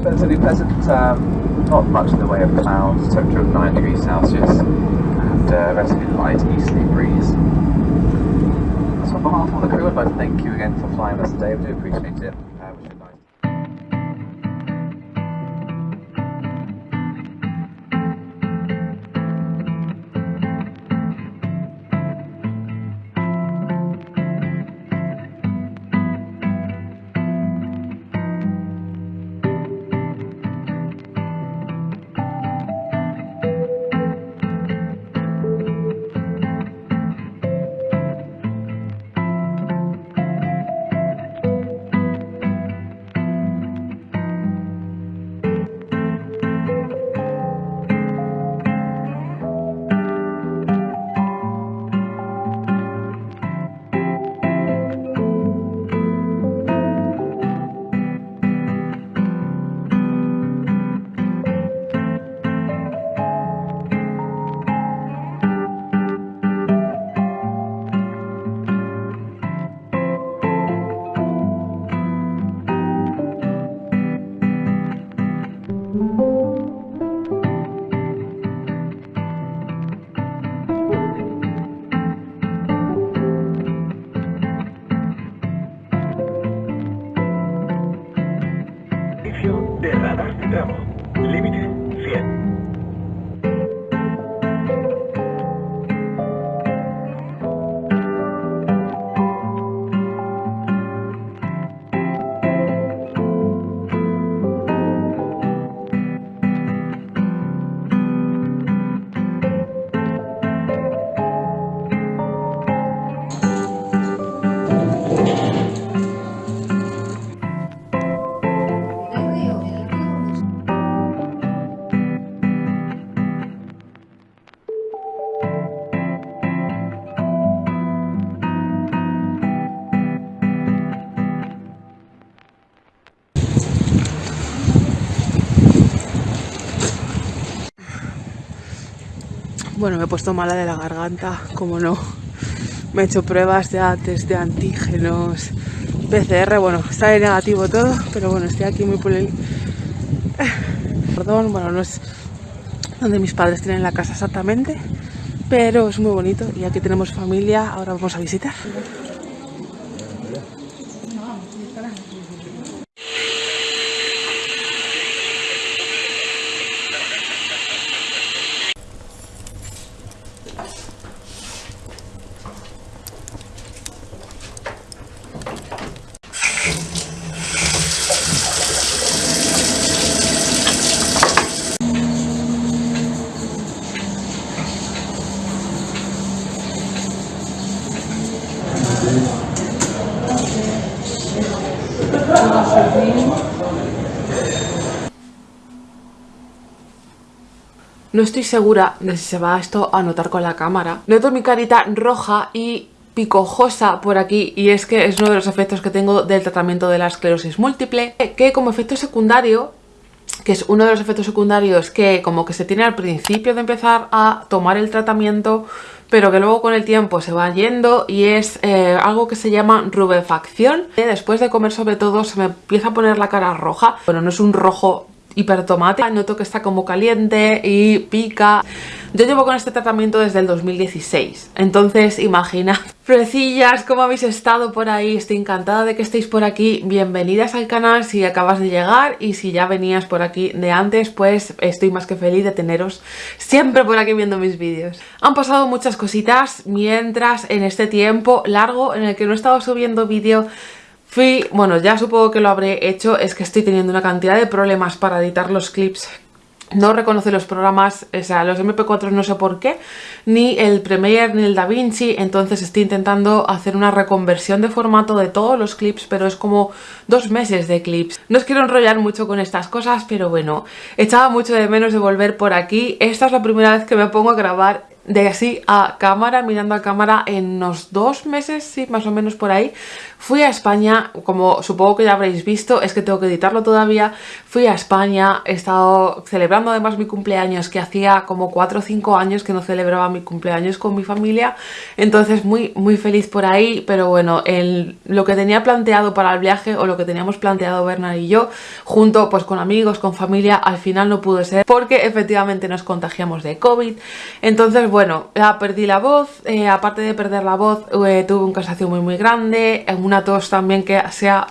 relatively pleasant. Um, not much in the way of clouds, temperature of 9 degrees Celsius, and uh, relatively light easterly breeze. So on behalf of the crew, I'd like to thank you again for flying us today. We do appreciate it. Bueno, me he puesto mala de la garganta, como no. Me he hecho pruebas ya, test de antígenos, PCR, bueno, de negativo todo, pero bueno, estoy aquí muy el... Perdón, bueno, no es donde mis padres tienen la casa exactamente, pero es muy bonito y aquí tenemos familia, ahora vamos a visitar. No estoy segura de si se va esto a notar con la cámara. Noto mi carita roja y picojosa por aquí y es que es uno de los efectos que tengo del tratamiento de la esclerosis múltiple que como efecto secundario que es uno de los efectos secundarios que como que se tiene al principio de empezar a tomar el tratamiento pero que luego con el tiempo se va yendo y es eh, algo que se llama rubefacción. Después de comer sobre todo se me empieza a poner la cara roja, bueno no es un rojo hipertomate, noto que está como caliente y pica. Yo llevo con este tratamiento desde el 2016, entonces imagina. Frecillas, ¿cómo habéis estado por ahí? Estoy encantada de que estéis por aquí. Bienvenidas al canal si acabas de llegar y si ya venías por aquí de antes, pues estoy más que feliz de teneros siempre por aquí viendo mis vídeos. Han pasado muchas cositas mientras en este tiempo largo en el que no he estado subiendo vídeo Fui, bueno, ya supongo que lo habré hecho, es que estoy teniendo una cantidad de problemas para editar los clips. No reconoce los programas, o sea, los MP4 no sé por qué, ni el Premiere ni el DaVinci, entonces estoy intentando hacer una reconversión de formato de todos los clips, pero es como dos meses de clips. No os quiero enrollar mucho con estas cosas, pero bueno, echaba mucho de menos de volver por aquí. Esta es la primera vez que me pongo a grabar de así a cámara, mirando a cámara en unos dos meses, sí, más o menos por ahí. Fui a España, como supongo que ya habréis visto, es que tengo que editarlo todavía. Fui a España, he estado celebrando además mi cumpleaños, que hacía como 4 o 5 años que no celebraba mi cumpleaños con mi familia. Entonces muy, muy feliz por ahí, pero bueno, lo que tenía planteado para el viaje o lo que teníamos planteado Bernard y yo, junto pues con amigos, con familia, al final no pudo ser porque efectivamente nos contagiamos de COVID. Entonces, bueno, perdí la voz, eh, aparte de perder la voz, eh, tuve un cansancio muy muy grande, una tos también que sea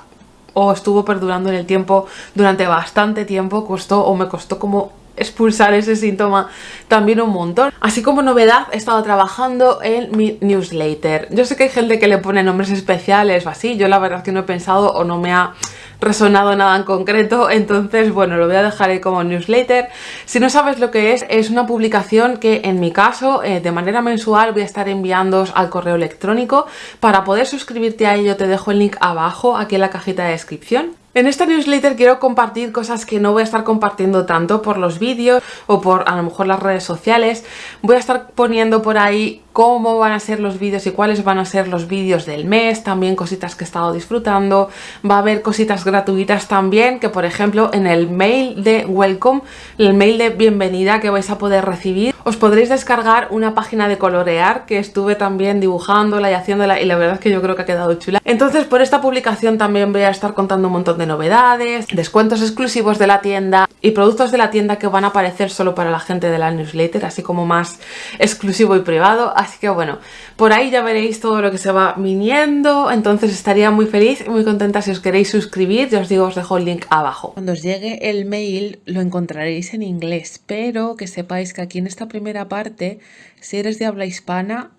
o estuvo perdurando en el tiempo durante bastante tiempo, costó o me costó como expulsar ese síntoma también un montón. Así como novedad, he estado trabajando en mi newsletter. Yo sé que hay gente que le pone nombres especiales o así, yo la verdad que no he pensado o no me ha resonado nada en concreto, entonces bueno, lo voy a dejar ahí como newsletter. Si no sabes lo que es, es una publicación que en mi caso, eh, de manera mensual, voy a estar enviándoos al correo electrónico. Para poder suscribirte a ello te dejo el link abajo, aquí en la cajita de descripción. En esta newsletter quiero compartir cosas que no voy a estar compartiendo tanto por los vídeos o por a lo mejor las redes sociales. Voy a estar poniendo por ahí cómo van a ser los vídeos y cuáles van a ser los vídeos del mes, también cositas que he estado disfrutando. Va a haber cositas gratuitas también, que por ejemplo en el mail de welcome, el mail de bienvenida que vais a poder recibir, os podréis descargar una página de colorear que estuve también dibujándola y haciéndola y la verdad es que yo creo que ha quedado chula. Entonces por esta publicación también voy a estar contando un montón de novedades, descuentos exclusivos de la tienda y productos de la tienda que van a aparecer solo para la gente de la newsletter, así como más exclusivo y privado. Así que bueno, por ahí ya veréis todo lo que se va viniendo, entonces estaría muy feliz y muy contenta si os queréis suscribir, ya os digo, os dejo el link abajo. Cuando os llegue el mail lo encontraréis en inglés, pero que sepáis que aquí en esta primera parte, si eres de habla hispana,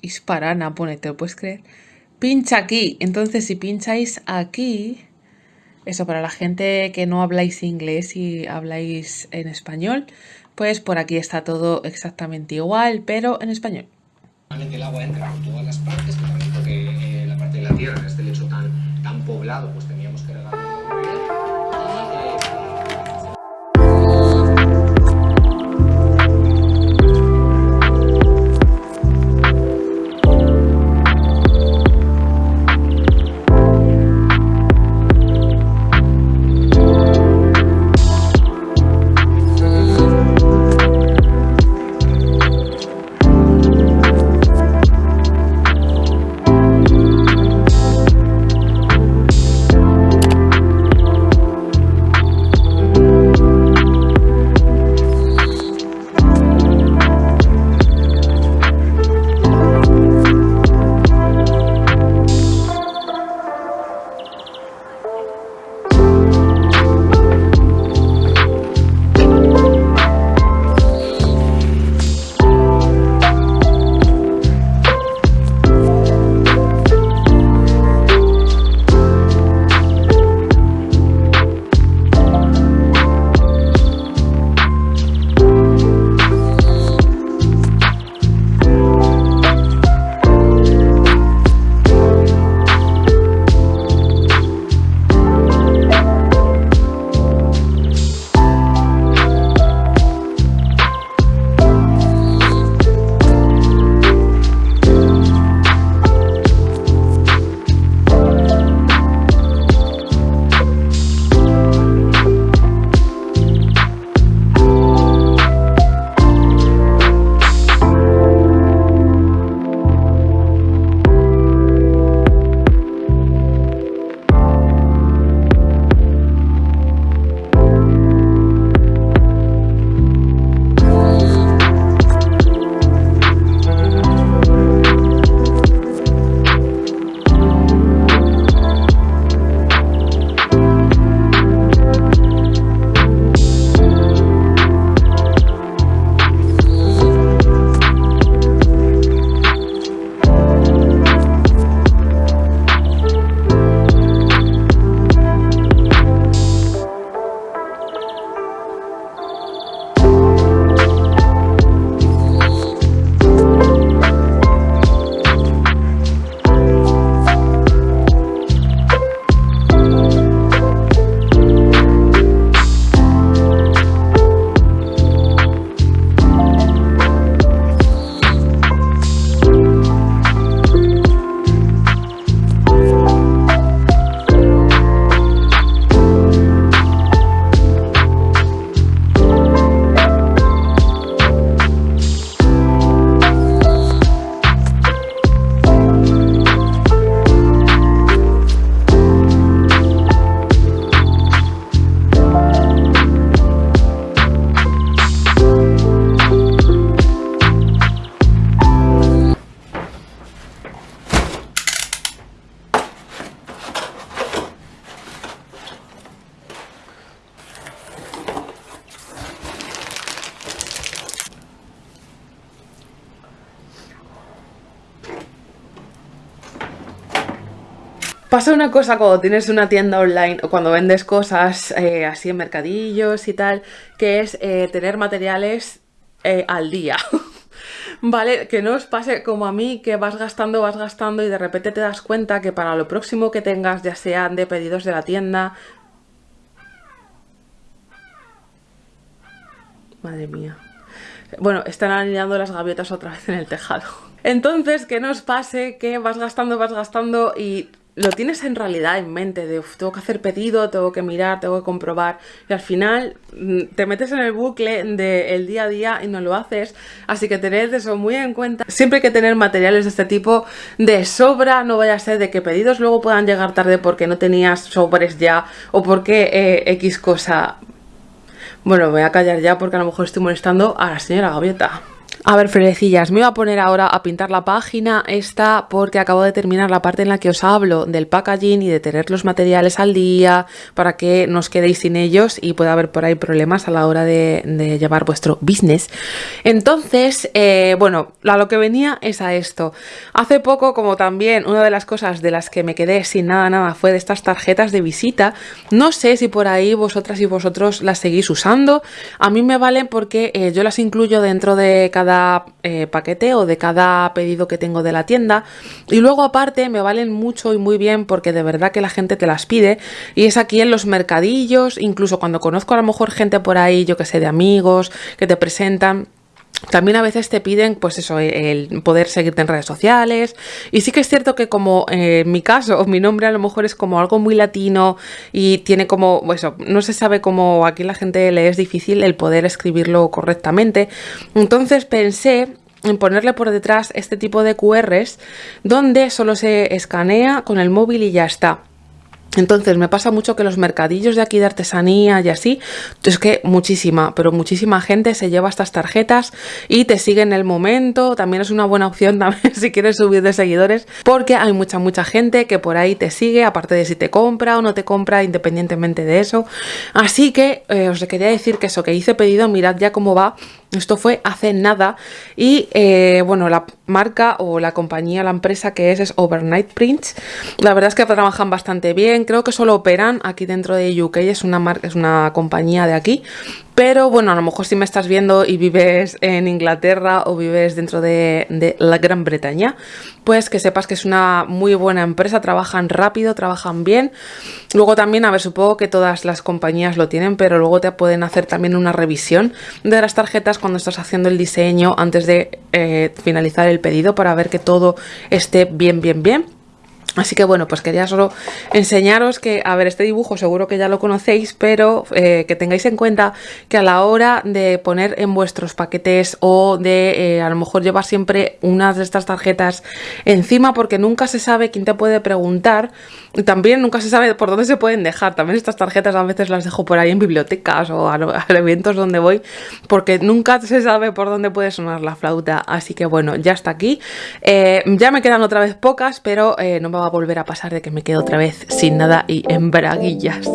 hisparana, pone, te lo puedes creer, pincha aquí. Entonces si pincháis aquí, eso para la gente que no habláis inglés y habláis en español, pues por aquí está todo exactamente igual, pero en español. el agua entra por todas las partes, que también porque eh, la parte de la tierra, este lecho tan, tan poblado, pues Pasa una cosa cuando tienes una tienda online o cuando vendes cosas eh, así en mercadillos y tal, que es eh, tener materiales eh, al día. Vale, que no os pase como a mí, que vas gastando, vas gastando y de repente te das cuenta que para lo próximo que tengas, ya sean de pedidos de la tienda... Madre mía. Bueno, están alineando las gaviotas otra vez en el tejado. Entonces, que no os pase que vas gastando, vas gastando y lo tienes en realidad en mente de tengo que hacer pedido, tengo que mirar, tengo que comprobar y al final mm, te metes en el bucle del día a día y no lo haces, así que tened eso muy en cuenta. Siempre hay que tener materiales de este tipo de sobra, no vaya a ser de que pedidos luego puedan llegar tarde porque no tenías sobres ya o porque eh, X cosa... Bueno, voy a callar ya porque a lo mejor estoy molestando a la señora Gaviota. A ver, Fredecillas, me voy a poner ahora a pintar la página esta porque acabo de terminar la parte en la que os hablo del packaging y de tener los materiales al día para que no os quedéis sin ellos y pueda haber por ahí problemas a la hora de, llevar vuestro business. Entonces, eh, bueno, a lo que venía es a esto. Hace poco, como también una de las cosas de las que me quedé sin nada, nada, fue de estas tarjetas de visita. No sé si por ahí vosotras y vosotros las seguís usando. A mí me valen porque eh, yo las incluyo dentro de cada eh, paquete o de cada pedido que tengo de la tienda. Y luego aparte me valen mucho y muy bien porque de verdad que la gente te las pide. Y es aquí en los mercadillos, incluso cuando conozco a lo mejor gente por ahí, yo que sé, de amigos que te presentan también a veces te piden, pues eso, el poder seguirte en redes sociales. Y sí que es cierto que como eh, en mi caso, mi nombre a lo mejor es como algo muy latino y tiene como, eso, no se sabe cómo aquí la gente le es difícil el poder escribirlo correctamente. Entonces pensé en ponerle por detrás este tipo de QRs donde solo se escanea con el móvil y ya está. Entonces me pasa mucho que los mercadillos de aquí de artesanía y así, es que muchísima, pero muchísima gente se lleva estas tarjetas y te sigue en el momento, también es una buena opción también si quieres subir de seguidores, porque hay mucha, mucha gente que por ahí te sigue, aparte de si te compra o no te compra, independientemente de eso. Así que eh, os quería decir que eso que hice pedido, mirad ya cómo va esto fue hace nada y eh, bueno, la marca o la compañía, la empresa que es es Overnight Prints. La verdad es que trabajan bastante bien, creo que solo operan aquí dentro de UK, es una, marca, es una compañía de aquí, pero bueno, a lo mejor si me estás viendo y vives en Inglaterra o vives dentro de, la Gran Bretaña, pues que sepas que es una muy buena empresa, trabajan rápido, trabajan bien. Luego también, a ver, supongo que todas las compañías lo tienen, pero luego te pueden hacer también una revisión de las tarjetas cuando estás haciendo el diseño antes de eh, finalizar el pedido para ver que todo esté bien, bien, bien. Así que bueno, pues quería solo enseñaros que, a ver, este dibujo seguro que ya lo conocéis, pero eh, que tengáis en cuenta que a la hora de poner en vuestros paquetes o de eh, a lo mejor llevar siempre unas de estas tarjetas encima porque nunca se sabe quién te puede preguntar también nunca se sabe por dónde se pueden dejar. También estas tarjetas a veces las dejo por ahí en bibliotecas o a, eventos donde voy porque nunca se sabe por dónde puede sonar la flauta. Así que bueno, ya está aquí. Eh, ya me quedan otra vez pocas, pero no me va a volver a pasar de que me quedo otra vez sin nada y en braguillas.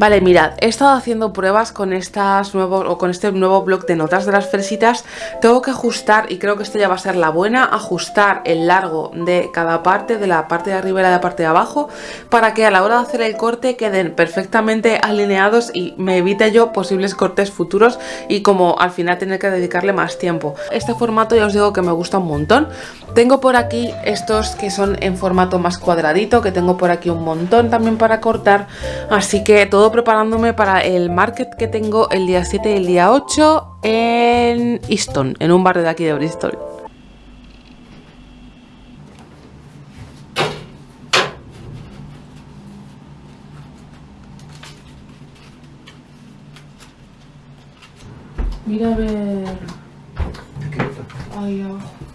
Vale, mirad, he estado haciendo pruebas con estas nuevos o con este nuevo bloc de notas de las fresitas. Tengo que ajustar, y creo que esto ya va a ser la buena, ajustar el largo de cada parte, de la parte de arriba y de la parte de abajo, para que a la hora de hacer el corte queden perfectamente alineados y me evite yo posibles cortes futuros y como al final tener que dedicarle más tiempo. Este formato ya os digo que me gusta un montón. Tengo por aquí estos que son en formato más cuadradito, que tengo por aquí un montón también para cortar, así que todo preparándome para el market que tengo el día 7 y el día 8 en Easton, en un barrio de aquí de Bristol. Mira a ver... Ahí abajo.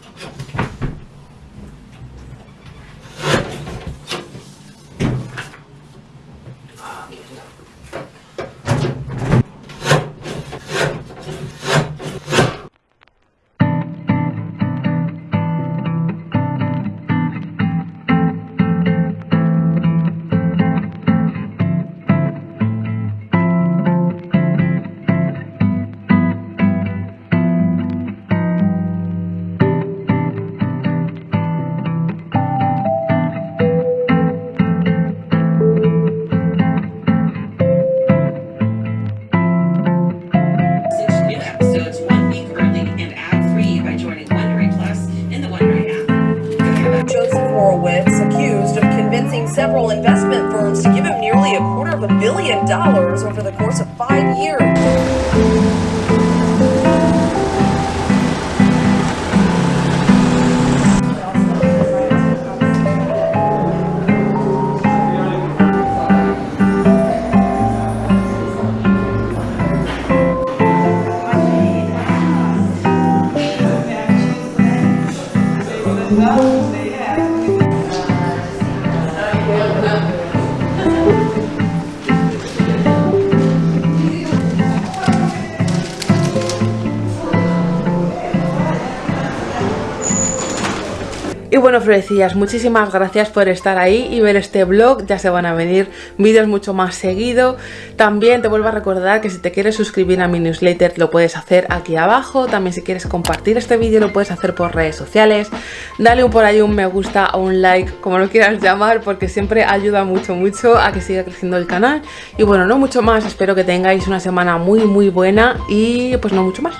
Bueno, florecillas, muchísimas gracias por estar ahí y ver este vlog. Ya se van a venir vídeos mucho más seguido. También te vuelvo a recordar que si te quieres suscribir a mi newsletter lo puedes hacer aquí abajo. También si quieres compartir este vídeo lo puedes hacer por redes sociales. Dale por ahí un me gusta o un like, como lo quieras llamar, porque siempre ayuda mucho, mucho a que siga creciendo el canal. Y bueno, no mucho más. Espero que tengáis una semana muy, muy buena y pues no mucho más.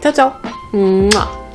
Chao, chao.